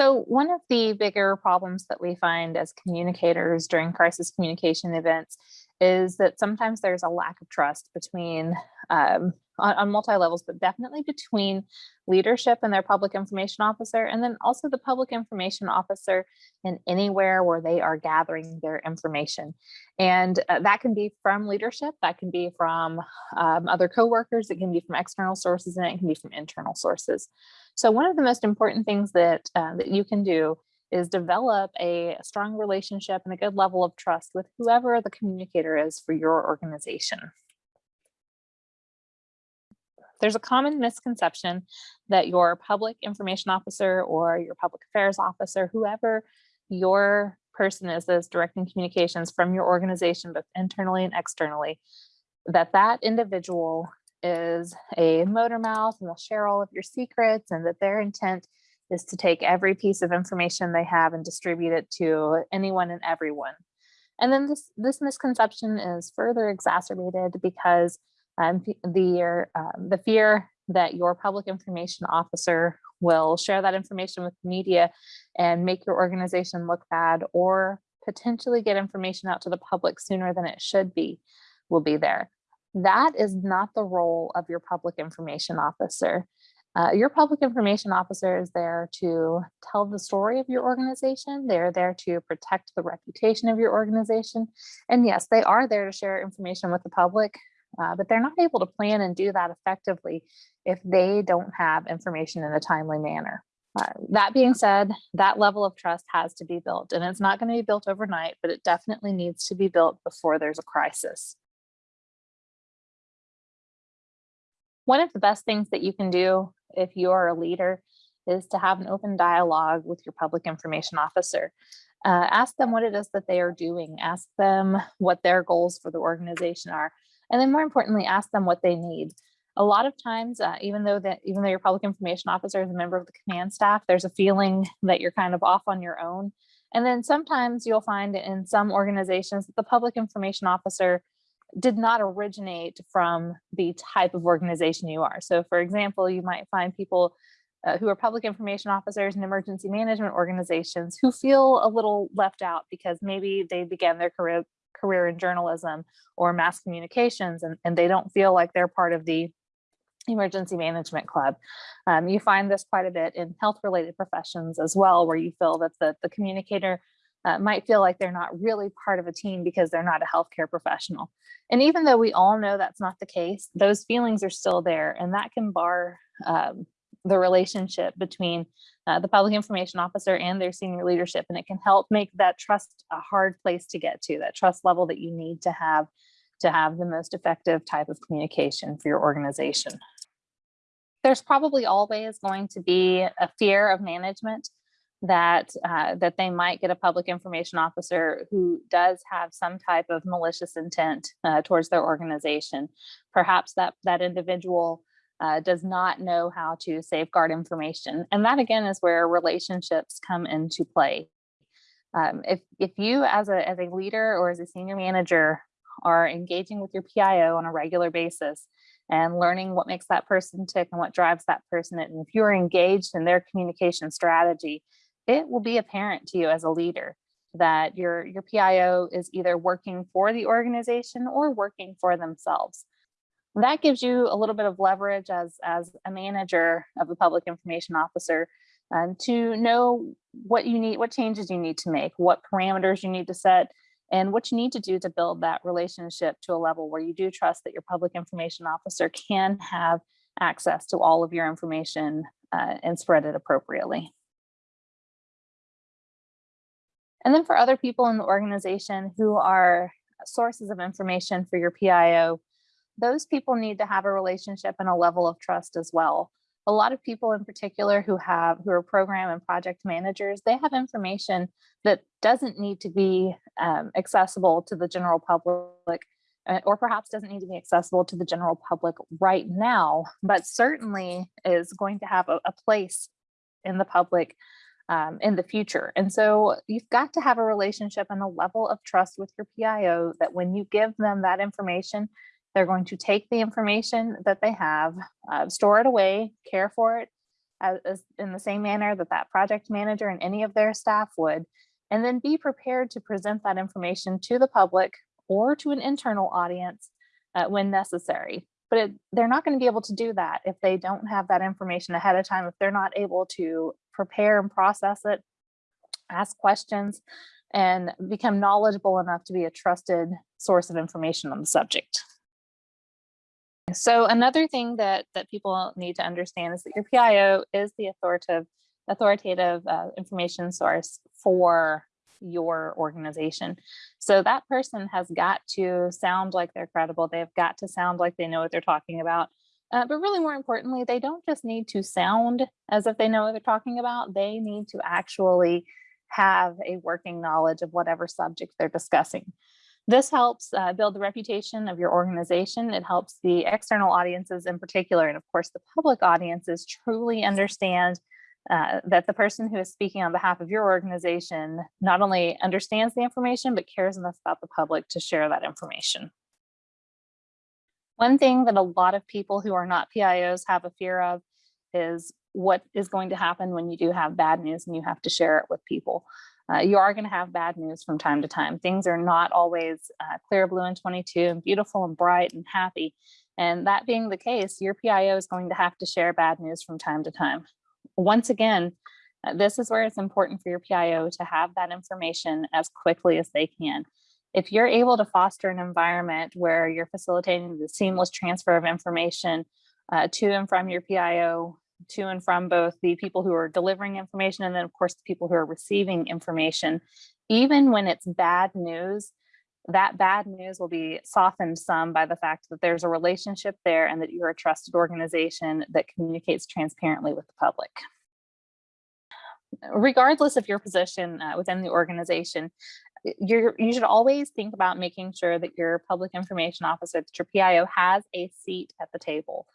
So one of the bigger problems that we find as communicators during crisis communication events is that sometimes there's a lack of trust between um, on, on multi levels, but definitely between leadership and their public information officer, and then also the public information officer in anywhere where they are gathering their information. And uh, that can be from leadership, that can be from um, other coworkers, it can be from external sources, and it can be from internal sources. So one of the most important things that, uh, that you can do is develop a strong relationship and a good level of trust with whoever the communicator is for your organization. There's a common misconception that your public information officer or your public affairs officer, whoever your person is that's directing communications from your organization, both internally and externally, that that individual is a motor mouth and will share all of your secrets and that their intent is to take every piece of information they have and distribute it to anyone and everyone. And then this, this misconception is further exacerbated because um, the, um, the fear that your public information officer will share that information with the media and make your organization look bad or potentially get information out to the public sooner than it should be will be there. That is not the role of your public information officer. Uh, your public information officer is there to tell the story of your organization. They're there to protect the reputation of your organization. And yes, they are there to share information with the public, uh, but they're not able to plan and do that effectively if they don't have information in a timely manner. Uh, that being said, that level of trust has to be built and it's not going to be built overnight, but it definitely needs to be built before there's a crisis. One of the best things that you can do if you're a leader is to have an open dialogue with your public information officer. Uh, ask them what it is that they are doing. Ask them what their goals for the organization are. And then more importantly, ask them what they need. A lot of times, uh, even though that even though your public information officer is a member of the command staff, there's a feeling that you're kind of off on your own. And then sometimes you'll find in some organizations that the public information officer did not originate from the type of organization you are. So for example, you might find people uh, who are public information officers and emergency management organizations who feel a little left out because maybe they began their career career in journalism or mass communications and, and they don't feel like they're part of the emergency management club. Um, you find this quite a bit in health related professions as well, where you feel that the, the communicator uh, might feel like they're not really part of a team because they're not a healthcare professional. And even though we all know that's not the case, those feelings are still there and that can bar um, the relationship between uh, the public information officer and their senior leadership. And it can help make that trust a hard place to get to, that trust level that you need to have to have the most effective type of communication for your organization. There's probably always going to be a fear of management that uh, that they might get a public information officer who does have some type of malicious intent uh, towards their organization. Perhaps that that individual uh, does not know how to safeguard information. And that again is where relationships come into play. Um, if, if you as a, as a leader or as a senior manager are engaging with your PIO on a regular basis and learning what makes that person tick and what drives that person, and if you're engaged in their communication strategy, it will be apparent to you as a leader that your, your PIO is either working for the organization or working for themselves. That gives you a little bit of leverage as, as a manager of a public information officer um, to know what you need, what changes you need to make, what parameters you need to set, and what you need to do to build that relationship to a level where you do trust that your public information officer can have access to all of your information uh, and spread it appropriately. And then for other people in the organization who are sources of information for your PIO, those people need to have a relationship and a level of trust as well. A lot of people in particular who have who are program and project managers, they have information that doesn't need to be um, accessible to the general public uh, or perhaps doesn't need to be accessible to the general public right now, but certainly is going to have a, a place in the public um, in the future. And so you've got to have a relationship and a level of trust with your PIO that when you give them that information, they're going to take the information that they have, uh, store it away, care for it, as, as in the same manner that that project manager and any of their staff would, and then be prepared to present that information to the public or to an internal audience uh, when necessary. But it, they're not going to be able to do that if they don't have that information ahead of time, if they're not able to prepare and process it, ask questions, and become knowledgeable enough to be a trusted source of information on the subject. So another thing that, that people need to understand is that your PIO is the authoritative, authoritative uh, information source for your organization. So that person has got to sound like they're credible. They've got to sound like they know what they're talking about. Uh, but really more importantly, they don't just need to sound as if they know what they're talking about. They need to actually have a working knowledge of whatever subject they're discussing. This helps uh, build the reputation of your organization. It helps the external audiences in particular, and of course the public audiences truly understand uh, that the person who is speaking on behalf of your organization not only understands the information, but cares enough about the public to share that information. One thing that a lot of people who are not PIOs have a fear of is what is going to happen when you do have bad news and you have to share it with people. Uh, you are going to have bad news from time to time. Things are not always uh, clear blue and 22 and beautiful and bright and happy. And that being the case, your PIO is going to have to share bad news from time to time. Once again, uh, this is where it's important for your PIO to have that information as quickly as they can. If you're able to foster an environment where you're facilitating the seamless transfer of information uh, to and from your PIO to and from both the people who are delivering information and then of course the people who are receiving information, even when it's bad news, that bad news will be softened some by the fact that there's a relationship there and that you're a trusted organization that communicates transparently with the public. Regardless of your position uh, within the organization, you're, you should always think about making sure that your public information officer, that your PIO has a seat at the table.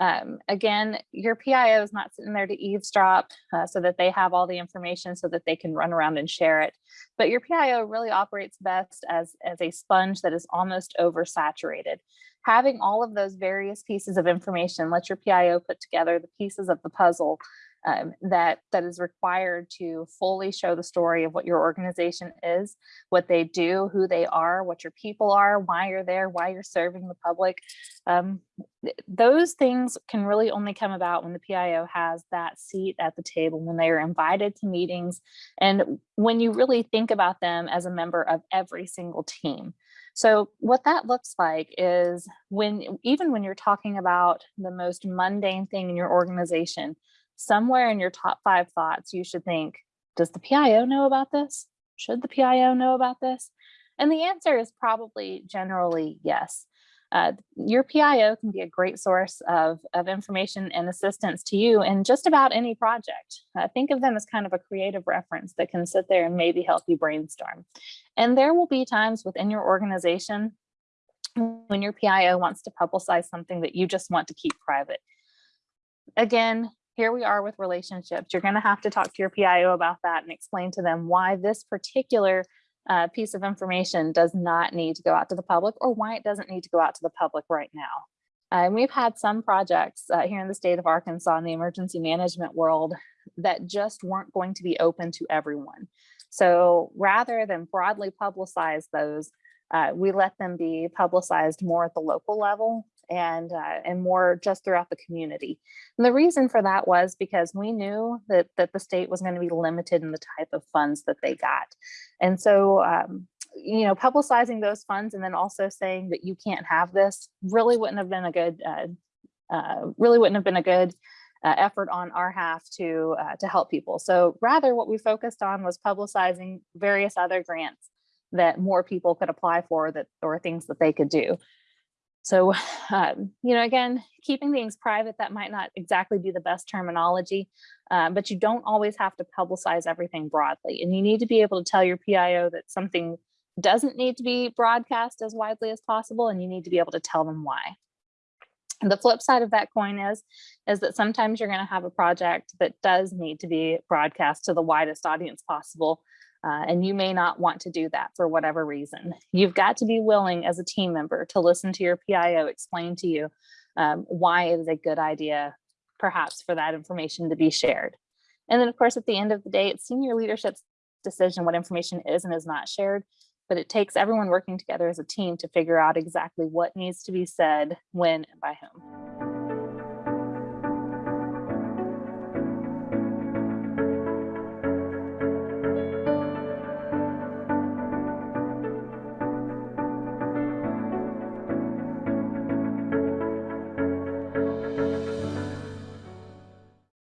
Um, again, your PIO is not sitting there to eavesdrop uh, so that they have all the information so that they can run around and share it. But your PIO really operates best as, as a sponge that is almost oversaturated. Having all of those various pieces of information, let your PIO put together the pieces of the puzzle um, that that is required to fully show the story of what your organization is, what they do, who they are, what your people are, why you're there, why you're serving the public. Um, th those things can really only come about when the PIO has that seat at the table, when they are invited to meetings, and when you really think about them as a member of every single team. So what that looks like is when even when you're talking about the most mundane thing in your organization, somewhere in your top five thoughts, you should think, does the PIO know about this? Should the PIO know about this? And the answer is probably generally yes. Uh, your PIO can be a great source of, of information and assistance to you in just about any project. Uh, think of them as kind of a creative reference that can sit there and maybe help you brainstorm. And there will be times within your organization when your PIO wants to publicize something that you just want to keep private. Again, here we are with relationships. You're going to have to talk to your PIO about that and explain to them why this particular uh, piece of information does not need to go out to the public or why it doesn't need to go out to the public right now. Uh, and we've had some projects uh, here in the state of Arkansas in the emergency management world that just weren't going to be open to everyone. So rather than broadly publicize those, uh, we let them be publicized more at the local level and uh, and more just throughout the community. And the reason for that was because we knew that that the state was going to be limited in the type of funds that they got. And so um, you know, publicizing those funds and then also saying that you can't have this really wouldn't have been a good, uh, uh, really wouldn't have been a good uh, effort on our half to uh, to help people. So rather what we focused on was publicizing various other grants that more people could apply for that or things that they could do. So, um, you know, again, keeping things private, that might not exactly be the best terminology, uh, but you don't always have to publicize everything broadly. And you need to be able to tell your PIO that something doesn't need to be broadcast as widely as possible, and you need to be able to tell them why. And the flip side of that coin is, is that sometimes you're going to have a project that does need to be broadcast to the widest audience possible. Uh, and you may not want to do that for whatever reason. You've got to be willing as a team member to listen to your PIO explain to you um, why it is a good idea perhaps for that information to be shared. And then, of course, at the end of the day, it's senior leadership's decision what information is and is not shared. But it takes everyone working together as a team to figure out exactly what needs to be said, when, and by whom.